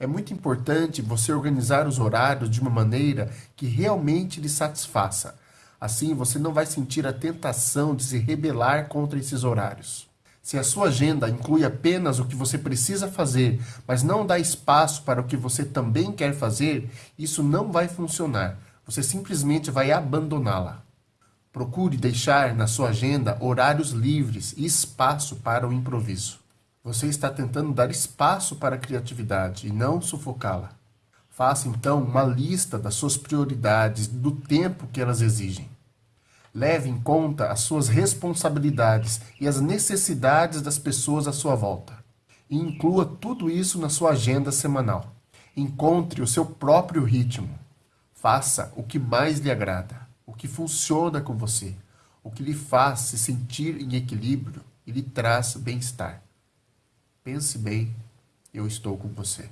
É muito importante você organizar os horários de uma maneira que realmente lhe satisfaça. Assim, você não vai sentir a tentação de se rebelar contra esses horários. Se a sua agenda inclui apenas o que você precisa fazer, mas não dá espaço para o que você também quer fazer, isso não vai funcionar. Você simplesmente vai abandoná-la. Procure deixar na sua agenda horários livres e espaço para o improviso. Você está tentando dar espaço para a criatividade e não sufocá-la. Faça então uma lista das suas prioridades, do tempo que elas exigem. Leve em conta as suas responsabilidades e as necessidades das pessoas à sua volta. E inclua tudo isso na sua agenda semanal. Encontre o seu próprio ritmo. Faça o que mais lhe agrada, o que funciona com você, o que lhe faz se sentir em equilíbrio e lhe traz bem-estar. Pense bem, eu estou com você.